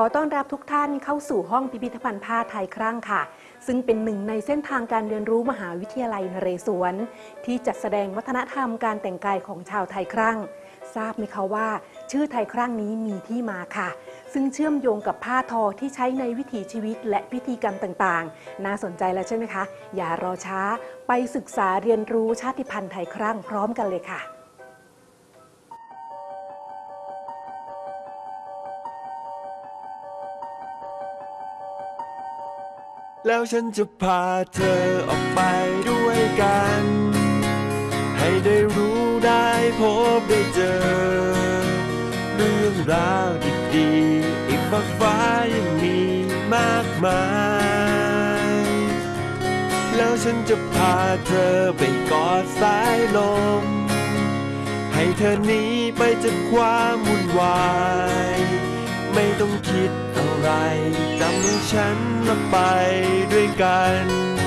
อต้อนรับทุกท่านเข้าสู่ห้องพิพิธภัณฑ์ผ้าไทยครั่งค่ะ ซึ่งเป็นหนึ่งในเส้นทางการเรียนรู้มหาวิทยาลัยนเรศวร ที่จัดแสดงวัฒนธรรมการแต่งกายของชาวไทยครั่ง ทราบไหมคะว่า ชื่อไทยครั่งนี้มีที่มาค่ะ ซึ่งเชื่อมโยงกับผ้าทอที่ใช้ในวิถีชีวิตและพิธีกรรมต่างๆ น่าสนใจแล้วใช่ไหมคะ อย่ารอช้าไปศึกษาเรียนรู้ชาติพันธุ์ไทยครั่งพร้อมกันเลยค่ะ แล้วฉันจะพาเธอออกไปด้วยกัน ให้ได้รู้ได้พบได้เจอ เรื่องราวดีๆอีกมากฟ้ายังมีมากมาย แล้วฉันจะพาเธอไปกอดสายลม ให้เธอหนีไปจากความวุ่นวาย ไม่ต้องคิด อะไรจำให้ฉันมาไปด้วยกัน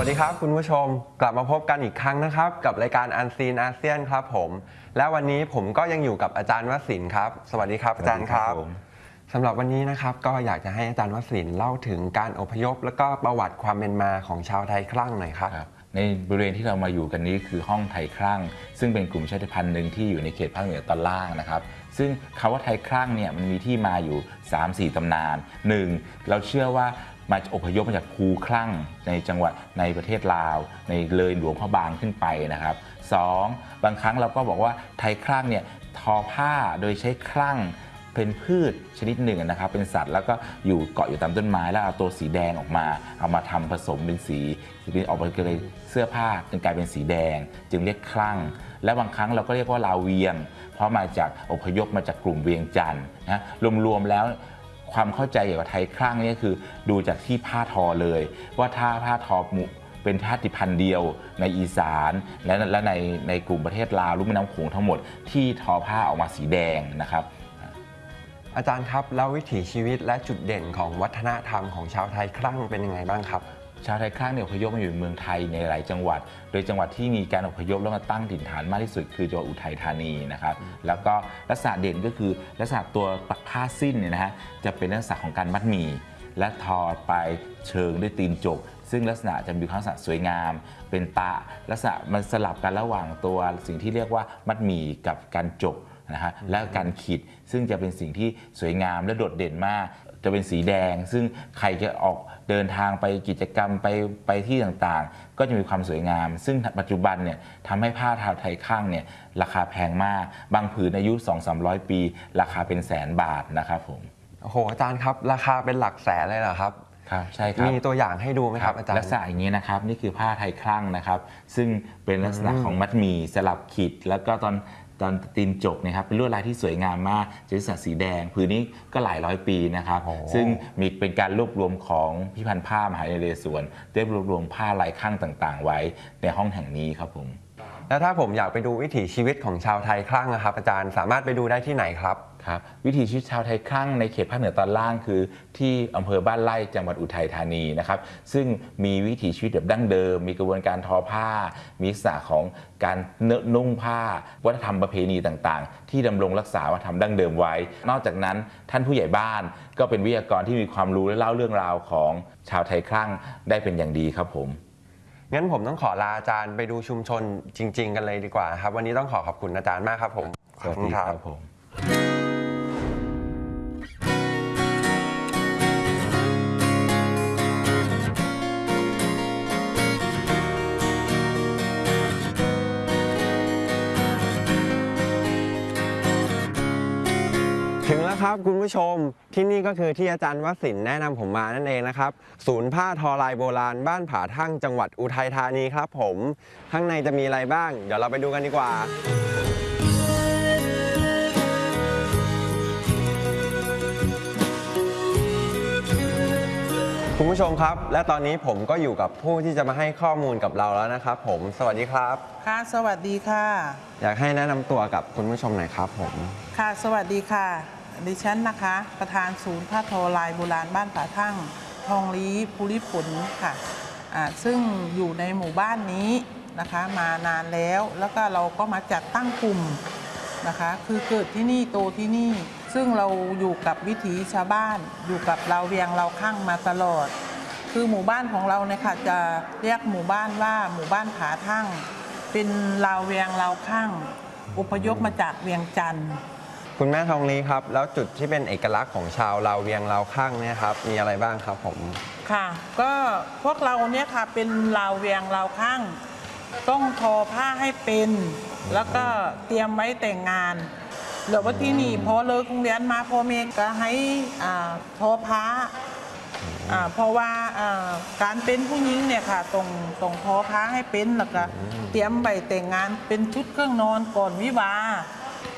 วัสดีครับคุณผู้ชมกลับมาพบกันอีกครั้งนะครับ กับรายการอันซีนอาเซียนครับผม และวันนี้ผมก็ยังอยู่กับอาจารย์วสินทร์ครับ สวัสดีครับอาจารย์ครับผมสำหรับวันนี้นะครับก็อยากจะให้อาจารย์วสินทร์เล่าถึงการอพยพ แล้วก็ประวัติความเป็นมาของชาวไทยคลั่งหน่อยครับครับในบริเวณที่เรามาอยู่กันนี้คือห้องไทยครั่ง ซึ่งเป็นกลุ่มชาติพันธุ์หนึ่งที่อยู่ในเขตภาคเหนือตอนล่างนะครับ ซึ่งคำว่าไทยครั่งเนี่ยมันมีที่มาอยู่ 3-4 ตำนาน 1. เราเชื่อว่า มาอพยพมาจากภูครั่งในจังหวัดในประเทศลาว ในเลยหลวงพระบางขึ้นไปนะครับ 2. บางครั้งเราก็บอกว่าไทยครั่งเนี่ยทอผ้าโดยใช้ครั่งเป็นพืชชนิดหนึ่งนะครับ เป็นสัตว์แล้วก็อยู่เกาะอยู่ตามต้นไม้แล้วเอาตัวสีแดงออกมา เอามาทำผสมเป็นสีเป็นออกมาเลยเสื้อผ้าจนกลายเป็นสีแดง จึงเรียกคลั่ง และบางครั้งเราก็เรียกว่าลาวเวียง เพราะมาจากอพยพมาจากกลุ่มเวียงจันทร์นะรวมๆแล้ว ความเข้าใจเกี่ยวกับไทยครั่งนี่คือดูจากที่ผ้าทอเลย ว่าถ้าผ้าทอมุเป็นชาติพันธุ์เดียวในอีสานและและในในกลุ่มประเทศลาวลุ่มแม่น้ำโขงทั้งหมดที่ทอผ้าออกมาสีแดงนะครับ อาจารย์ครับแล้ววิถีชีวิตและจุดเด่นของวัฒนธรรมของชาวไทยครั่งเป็นยังไงบ้างครับ ชาวไทยคลั่งเนี่ยอพยพมาอยู่เมืองไทยในหลายจังหวัด โดยจังหวัดที่มีการอพยพแล้วมาตั้งถิ่นฐานมากที่สุดคือจังหวัดอุทัยธานีนะครับ แล้วก็ลักษณะเด่นก็คือลักษณะตัวปักผ้าสิ้นเนี่ยนะฮะจะเป็นลักษณะของการมัดหมี่และทอไปเชิงด้วยตีนจก ซึ่งลักษณะจะมีลักษณะสวยงาม เป็นตะลักษณะมันสลับกันระหว่างตัวสิ่งที่เรียกว่ามัดหมี่กับการจกนะฮะและการขีดซึ่งจะเป็นสิ่งที่สวยงามและโดดเด่นมาก จะเป็นสีแดง ซึ่งใครจะออกเดินทางไปกิจกรรมไปไปที่ต่างๆ ก็จะมีความสวยงาม ซึ่งปัจจุบันเนี่ยทำให้ผ้าทาวไทยข้างเนี่ยราคาแพงมาก บางผืนอายุ 2-300 ปี ราคาเป็นแสนบาทนะครับผมโอ้โหอาจารย์ครับ ราคาเป็นหลักแสนเลยเหรอครับครับใช่ครับมีตัวอย่างให้ดูไหมครับอาจารย์ลักษณะอย่างนี้นะครับนี่คือผ้าไทยคลั่งนะครับ ซึ่งเป็นลักษณะของมัดหมี่สลับขีด แล้วก็ตอน ตอนตีนจกเนะครับเป็นลวดลายที่สวยงามมากจะลักษณะสีแดงผืนนี้ก็หลายร้อยปีนะครับโอ้ซึ่งมีเป็นการรวบรวมของพิพันธ์ผ้ามหาวิทยาลัยนเรศวรได้รวบรวมผ้าลายข้างต่างๆ ไว้ในห้องแห่งนี้ครับผม แล้วถ้าผมอยากไปดูวิถีชีวิตของชาวไทยคลั่งนะครับอาจารย์สามารถไปดูได้ที่ไหนครับครับวิถีชีวิตชาวไทยคลั่งในเขตภาคเหนือตอนล่างคือที่อำเภอบ้านไร่จังหวัดอุทัยธานีนะครับซึ่งมีวิถีชีวิตแบบดั้งเดิม มีกระบวนการทอผ้า มีลักษณะของการเนอะนุ่งผ้า วัฒนธรรมประเพณีต่างๆ ที่ดำรงรักษาวัฒนธรรมดั้งเดิมไว้ นอกจากนั้นท่านผู้ใหญ่บ้าน ก็เป็นวิทยากรที่มีความรู้และเล่าเรื่องราวของชาวไทยคลั่งได้เป็นอย่างดีครับผม งั้นผมต้องขอลาอาจารย์ไปดูชุมชนจริง ๆ กันเลยดีกว่าครับ วันนี้ต้องขอขอบคุณอาจารย์มากครับผม สวัสดีครับผม ถึงแล้วครับคุณผู้ชมที่นี่ก็คือที่อาจารย์วสินทร์แนะนำผมมานั่นเองนะครับ ศูนย์ผ้าทอลายโบราณบ้านผาทั่งจังหวัดอุทัยธานีครับผม ข้างในจะมีอะไรบ้าง เดี๋ยวเราไปดูกันดีกว่าคคุณผู้ชมครับ และตอนนี้ผมก็อยู่กับผู้ที่จะมาให้ข้อมูลกับเราแล้วนะครับ ผมสวัสดีครับ ค่ะ สวัสดีค่ะ อยากให้แนะนำตัวกับคุณผู้ชมหน่อยครับผม ค่ะ สวัสดีค่ะ ดิฉันนะคะ ประธานศูนย์ผ้าทอลายโบราณบ้านป่าทั่ง ทองลีภูริผลค่ะอ่าซึ่งอยู่ในหมู่บ้านนี้นะคะมานานแล้วแล้วก็เราก็มาจัดตั้งกลุ่มนะคะ คือเกิดที่นี่โตที่นี่ ซึ่งเราอยู่กับวิถีชาวบ้าน อยู่กับเราเวียงเราข้างมาตลอด คือหมู่บ้านของเราเนี่ยค่ะจะเรียกหมู่บ้านว่าหมู่บ้านผาทั่ง เป็นลาวเวียงลาวครั่งอพยพมาจากเวียงจันทน์ คุณแม่ทองลีครับ แล้วจุดที่เป็นเอกลักษณ์ของชาวลาวเวียงลาวครั่งเนี่ยครับมีอะไรบ้างครับผม ค่ะ ก็พวกเราเนี่ยค่ะเป็นลาวเวียงลาวครั่ง ต้องทอผ้าให้เป็น แล้วก็เตรียมไว้แต่งงานเหลือว่าที่นี่พอเลิกโรงเรียนมาพ่อแม่ก็ให้ทอผ้าเพราะว่าการเป็นผู้หญิงเนี่ยค่ะตรงตรงทอผ้าให้เป็นแล้วก็เตรียมใบแต่งงานเป็นชุดเครื่องนอนก่อนวิวา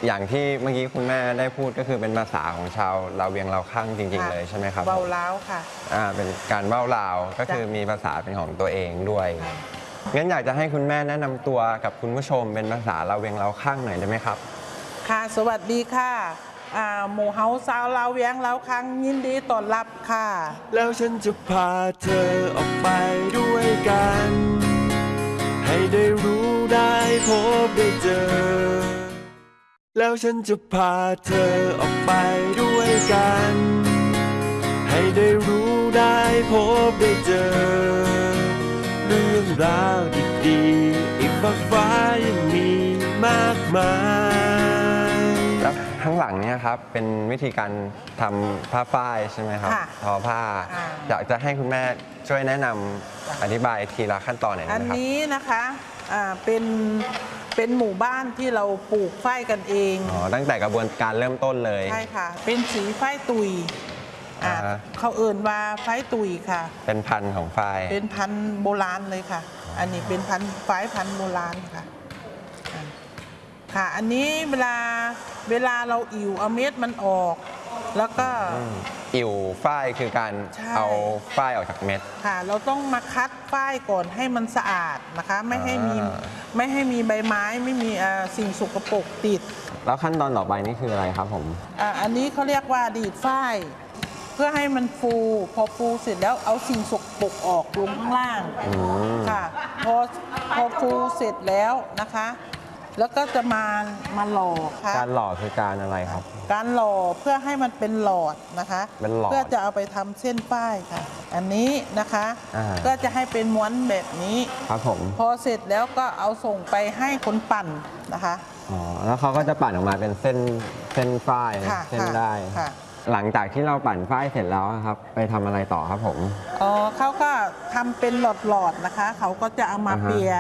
อย่างที่เมื่อกี้คุณแม่ได้พูดก็คือเป็นภาษาของชาวลาวเวียงลาวข้างจริง ๆ เลยใช่ไหมครับเบาล้าวค่ะอ่าเป็นการเบ้าลาวก็คือมีภาษาเป็นของตัวเองด้วยงั้นอยากจะให้คุณแม่แนะนำตัวกับคุณผู้ชมเป็นภาษาลาวเวียงลาวข้างหน่อยได้ไหมครับ ค่ะสวัสดีค่ะอ่าหมู่เฮาสาวลาวเวียงลาวครั้งยินดีต้อนรับค่ะ แล้วฉันจะพาเธอออกไปด้วยกัน ให้ได้รู้ได้พบได้เจอ แล้วฉันจะพาเธอออกไปด้วยกัน ให้ได้รู้ได้พบได้เจอ เรื่องราวดีๆอีกมากฟ้ายังมีมากมายแล้วข้างหลังเนี่ยครับเป็นวิธีการทำผ้าฝ้ายใช่ไหมครับค่ะทอผ้า อ่า อยากจะให้คุณแม่ช่วยแนะนำจ้ะอธิบายทีละขั้นตอนหน่อยอัได้นไหมครับ นี้นะคะอ่า เป็นเป็นหมู่บ้านที่เราปลูกฝ้ายกันเองอ๋อตั้งแต่กระบวนการเริ่มต้นเลยใช่ค่ะ เป็นสีฝ้ายตุยอ่าอ่าฮะ เขาเอิ่นว่าฝ้ายตุยค่ะ เป็นพันธุ์ของฝ้าย เป็นพันธุ์โบราณเลยค่ะ อันนี้เป็นพันธุ์ฝ้ายพันธุ์โบราณค่ะอ่าค่ะ อันนี้เวลาเวลาเราอิ๋วเอาเม็ดมันออก แล้วก็ อิ่วฝ้ายคือการใช่ เอาฝ้ายออกจากเม็ด ค่ะ เราต้องมาคัดฝ้ายก่อนให้มันสะอาดนะคะ ไม่ให้มีอ่า ไม่ให้มีใบไม้ไม่มีเอ่อสิ่งสกปรกติด แล้วขั้นตอนต่อไปนี่คืออะไรครับผม อ่าอันนี้เขาเรียกว่าดีดฝ้ายเพื่อให้มันฟู พอฟูเสร็จแล้วเอาสิ่งสกปรกออกลงข้างล่างอืม ค่ะ พอพอฟูเสร็จแล้วนะคะ แล้วก็จะมามาหล่อค่ะการหล่อคือการอะไรครับ การหล่อเพื่อให้มันเป็นหลอดนะคะเป็นหลอดเพื่อจะเอาไปทำเส้นป้ายค่ะ อันนี้นะคะ อ่า ก็จะให้เป็นม้วนแบบนี้ ครับผมพอเสร็จแล้วก็เอาส่งไปให้คนปั่นนะคะ อ๋อแล้วเขาก็จะปั่นออกมาเป็นเส้นเส้นฝ้ายค่ะเส้นค่ะได้ ค่ะ หลังจากที่เราปั่นฝ้ายเสร็จแล้วครับ ไปทำอะไรต่อครับผม อ๋อเขาก็ทำเป็นหลอดๆนะคะ เขาก็จะเอามาอ่าฮะ เปีย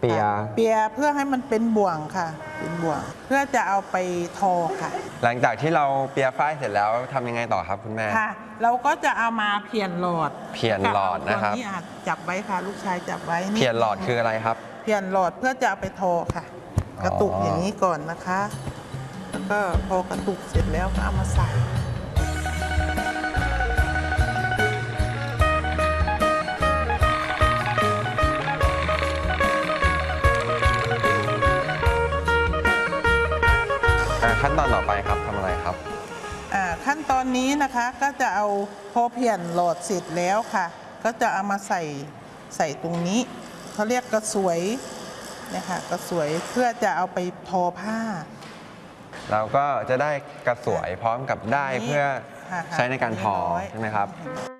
เปียค่ะเปียเพื่อให้มันเป็นบ่วงค่ะ เป็นบ่วง เพื่อจะเอาไปทอค่ะ หลังจากที่เราเปียฝ้ายเสร็จแล้วทำยังไงต่อครับคุณแม่ ค่ะ เราก็จะเอามาเพียนหลอดเพียนหลอดนะครับตัวนี้อาจจับไว้ค่ะลูกชายจับไว้นี่เพียนหลอดคืออะไรครับ เพียนหลอดเพื่อจะเอาไปทอค่ะอ๋อกระตุกอย่างนี้ก่อนนะคะ แล้วก็พอกระตุกเสร็จแล้วก็เอามาใส่ อนนี้นะคะก็จะเอาพอเพียนหลอดเสร็จแล้วค่ะ ก็จะเอามาใส่ใส่ตรงนี้เขาเรียกกระสวยเนี่ยค่ะกระสวยเพื่อจะเอาไปทอผ้า เราก็จะได้กระสวยพร้อมกับได้เพื่อค่ะค่ะใช้ในการทอเรียบร้อยใช่ไหมครับเห็นไหม